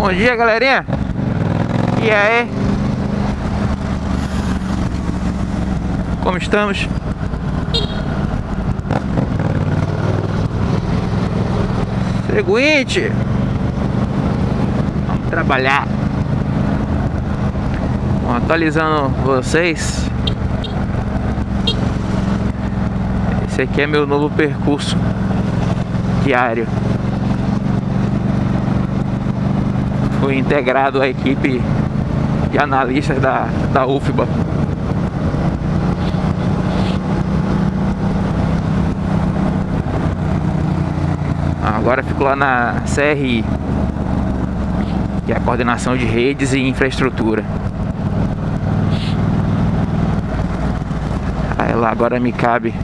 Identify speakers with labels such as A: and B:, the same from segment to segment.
A: Bom dia, galerinha. E aí? Como estamos? Seguinte. Vamos trabalhar. Atualizando vocês. Esse aqui é meu novo percurso diário. Integrado à equipe de analistas da, da UFBA. Agora fico lá na CRI, que é a coordenação de redes e infraestrutura. Aí lá agora me cabe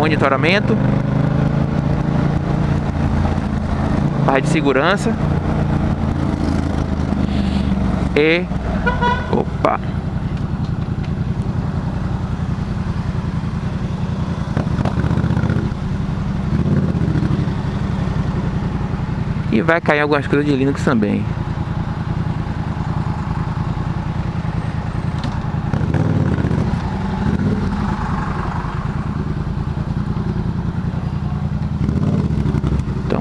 A: monitoramento, parte de segurança. E opa. E vai cair algumas coisas de Linux também.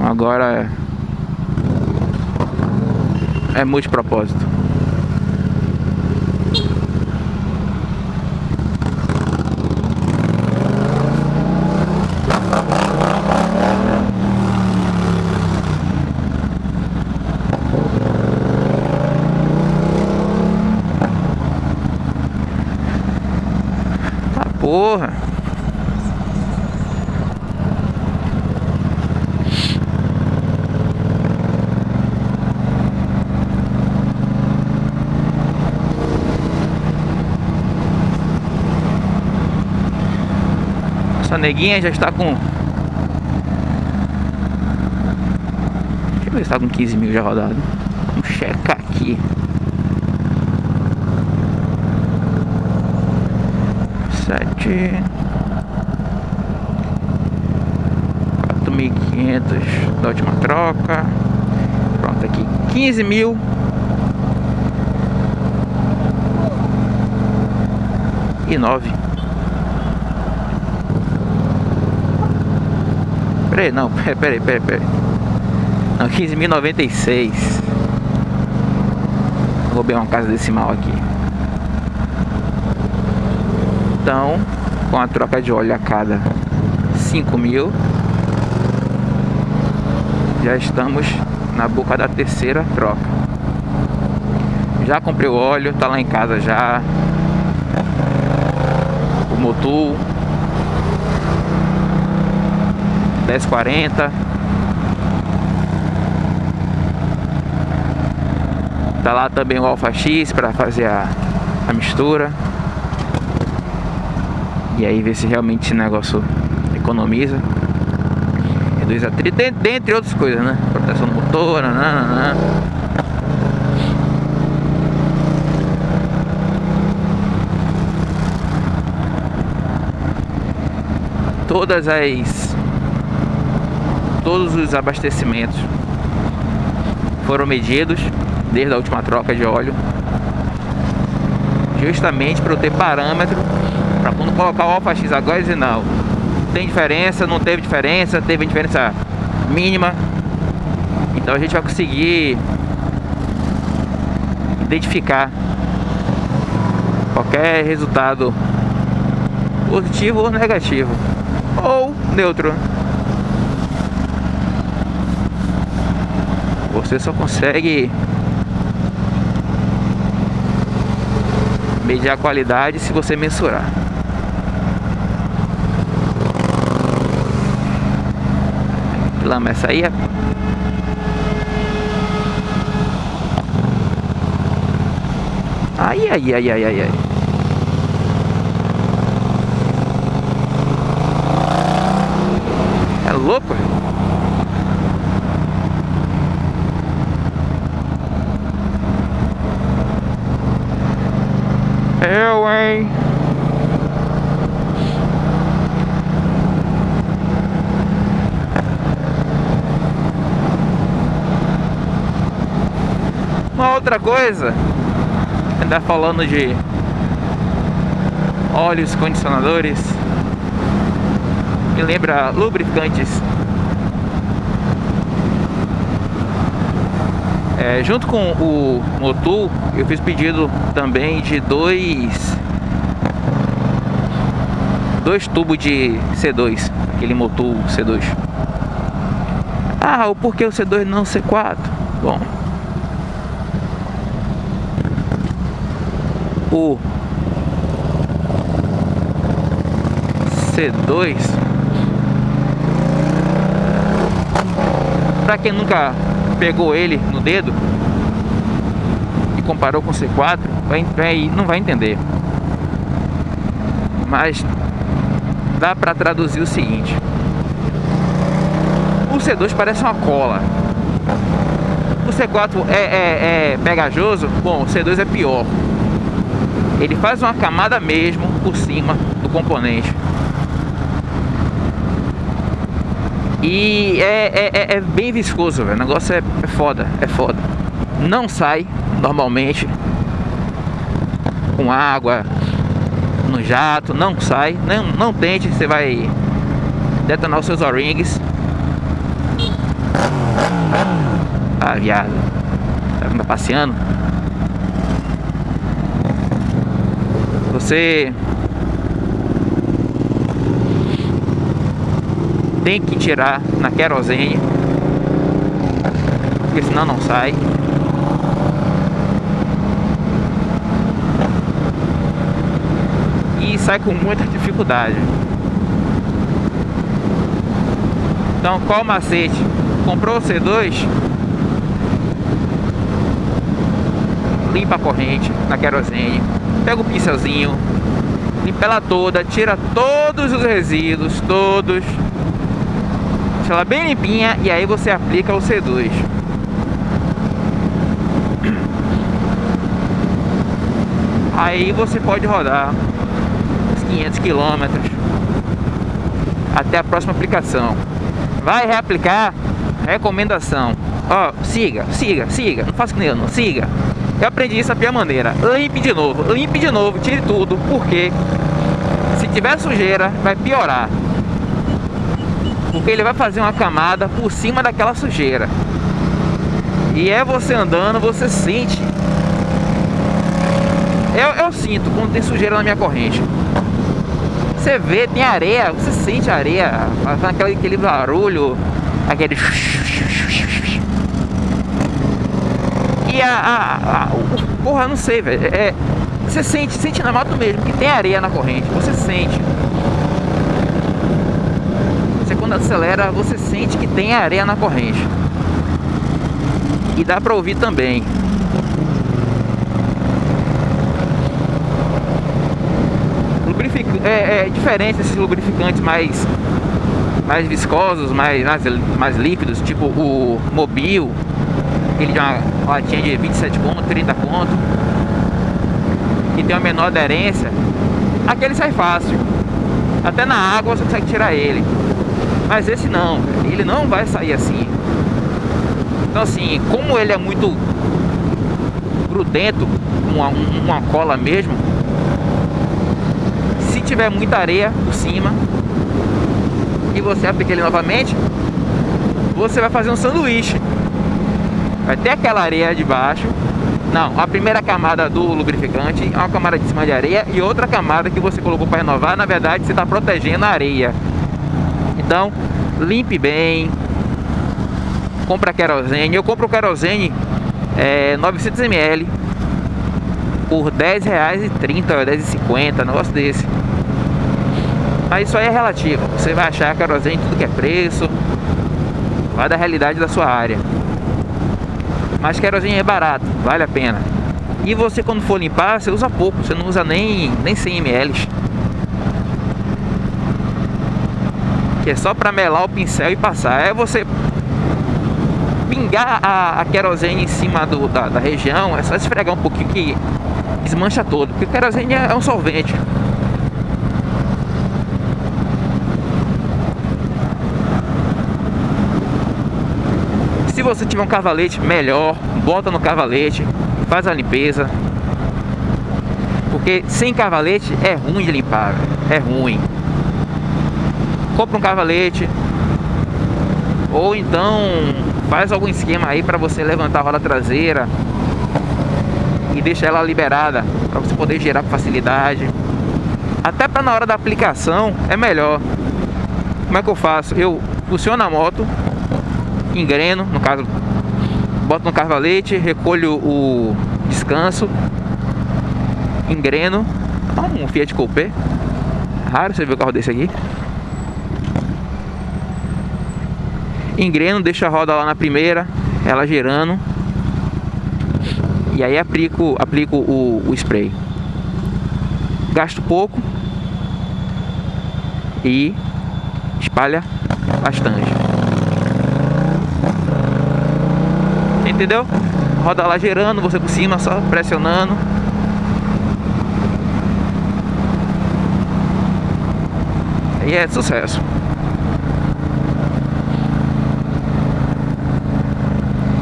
A: Agora é, multipropósito. Tá porra. Essa neguinha já está com... Deixa eu ver se está com 15 mil já rodado. Vamos checar aqui. Sete... Quatro mil quinhentos da última troca. Pronto, aqui. 15 mil e nove. Peraí, não, peraí, peraí, peraí. Não, 15.096. Vou ver uma casa decimal aqui. Então, com a troca de óleo a cada 5 mil, já estamos na boca da terceira troca. Já comprei o óleo, tá lá em casa já. O motor 10,40 Tá lá também o Alfa X para fazer a, a mistura E aí ver se realmente esse negócio economiza Reduz atrito, dentre outras coisas, né? Proteção do motor, nanana. Todas as todos os abastecimentos foram medidos desde a última troca de óleo justamente para eu ter parâmetro para quando colocar o Alfa X agora dizer não tem diferença, não teve diferença, teve diferença mínima. Então a gente vai conseguir identificar qualquer resultado positivo ou negativo ou neutro Você só consegue medir a qualidade se você mensurar. Lama essa aí é Ai, ai, ai, ai, ai, ai. Uma outra coisa, ainda falando de óleos condicionadores, me lembra lubrificantes. É, junto com o Motul, eu fiz pedido também de dois dois tubos de C2, aquele Motul C2. Ah, o porquê o C2 não C4? Bom, o C2 para quem nunca pegou ele no dedo e comparou com o C4 vai, vai, não vai entender mas dá para traduzir o seguinte. O C2 parece uma cola. O C4 é, é, é pegajoso? Bom, o C2 é pior. Ele faz uma camada mesmo por cima do componente. E é, é, é, é bem viscoso, velho. o negócio é, é foda, é foda. Não sai normalmente com água no jato, não sai, não, não tente, você vai detonar os seus O-rings. Ah, viado, tá passeando. Você tem que tirar na querosene, porque senão não sai. E sai com muita dificuldade. Então qual o macete? Comprou o C2 Limpa a corrente na querosene pega o pincelzinho, limpa ela toda, tira todos os resíduos, todos. Deixa ela bem limpinha e aí você aplica o C2. Aí você pode rodar 500 quilômetros até a próxima aplicação. Vai reaplicar, recomendação. Ó, siga, siga, siga, não faça que nem eu não, siga. Eu aprendi isso da pior maneira. Limpe de novo, limpe de novo, tire tudo, porque se tiver sujeira, vai piorar. Porque ele vai fazer uma camada por cima daquela sujeira. E é você andando, você sente. Eu, eu sinto quando tem sujeira na minha corrente. Você vê, tem areia, você sente areia, fazendo aquele, aquele barulho, aquele E a, a, a porra, não sei, velho. É, você sente, sente na moto mesmo que tem areia na corrente. Você sente. Você quando acelera, você sente que tem areia na corrente. E dá pra ouvir também. É, é diferente esses lubrificantes mais mais viscosos, mais, mais, mais líquidos, tipo o Mobil, aquele de uma latinha de 27 conto, 30 conto, que tem uma menor aderência, aquele sai fácil. Até na água você consegue tirar ele. Mas esse não, ele não vai sair assim. Então assim, como ele é muito grudento, uma, uma cola mesmo, se tiver muita areia por cima e você aplica ele novamente, você vai fazer um sanduíche. Vai ter aquela areia de baixo. Não, a primeira camada do lubrificante, uma camada de cima de areia e outra camada que você colocou para renovar, na verdade você está protegendo a areia. Então, limpe bem. Compra querosene. Eu compro querosene é, 900ml por R$10,30 ou R$10,50, negócio desse. Mas isso aí é relativo. Você vai achar querosene tudo que é preço. Vai da realidade da sua área. Mas querosene é barato, vale a pena. E você quando for limpar, você usa pouco, você não usa nem, nem 100 ml. Que é só para melar o pincel e passar. É você pingar a, a querosene em cima do, da, da, região, é só esfregar um pouquinho que desmancha todo. Porque querosene é, um solvente. Você tiver um cavalete, melhor, bota no cavalete, faz a limpeza. Porque sem cavalete é ruim de limpar, é ruim. Compra um cavalete, ou então faz algum esquema aí para você levantar a roda traseira e deixar ela liberada para você poder gerar com facilidade. Até para na hora da aplicação é melhor. Como é que eu faço? Eu funciono a moto, engreno, no caso, boto no carvalete, recolho o descanso, engreno. um Fiat Coupé. Raro você ver o carro desse aqui. engreno, deixo a roda lá na primeira, ela girando. E aí aplico, aplico o, o spray. Gasto pouco e espalha bastante. Entendeu? Roda lá girando, você por cima só pressionando. E é sucesso.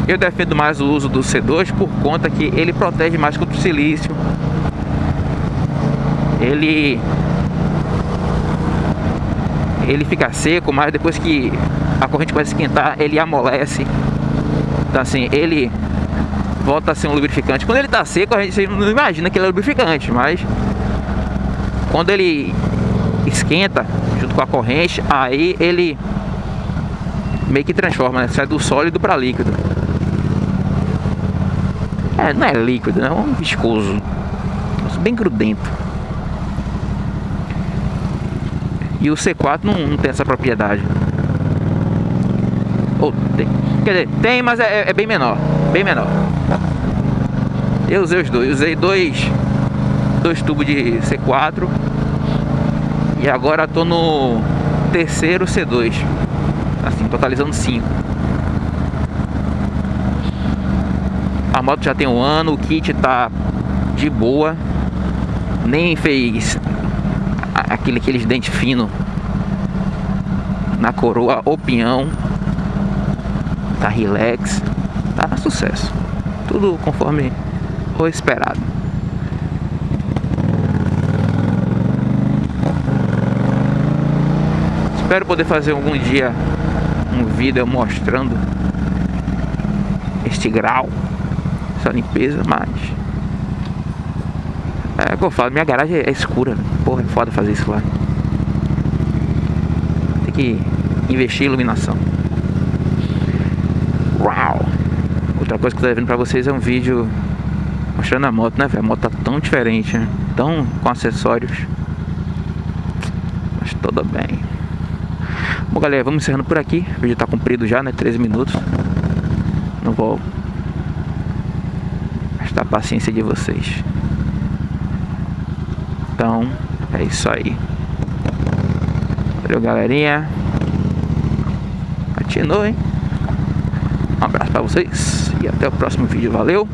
A: Eu defendo mais o uso do C2 por conta que ele protege mais contra o silício. Ele ele fica seco, mas depois que a corrente começa a esquentar, ele amolece. Então assim, ele volta a ser um lubrificante. Quando ele está seco, a gente não imagina que ele é lubrificante, mas quando ele esquenta junto com a corrente, aí ele meio que transforma, né? sai do sólido para líquido. É, não é líquido, é um viscoso. Bem grudento. E o C4 não, não tem essa propriedade. Ou tem. Quer dizer, tem, mas é, é, bem menor. Bem menor. Eu usei os dois. Usei dois, dois tubos de C4. E agora tô no terceiro C2. Assim, totalizando cinco. A moto já tem um ano, o kit tá de boa. Nem fez aquele, aqueles dentes finos na coroa ou. Tá relax. Tá sucesso. Tudo conforme o esperado. Espero poder fazer algum dia um vídeo mostrando este grau essa limpeza, mas... É que eu falo, minha garagem é escura, né? Porra, é foda fazer isso lá. Tem que investir em iluminação. Outra coisa que eu tô devendo pra vocês é um vídeo mostrando a moto, né, velho? A moto tá tão diferente, né? Tão com acessórios. Mas tudo bem. Bom, galera, vamos encerrando por aqui. O vídeo tá comprido já, né? 13 minutos. Não vou da paciência de vocês. Então, é isso aí. Valeu, galerinha. Continuem. Um abraço pra vocês e até o próximo vídeo. Valeu.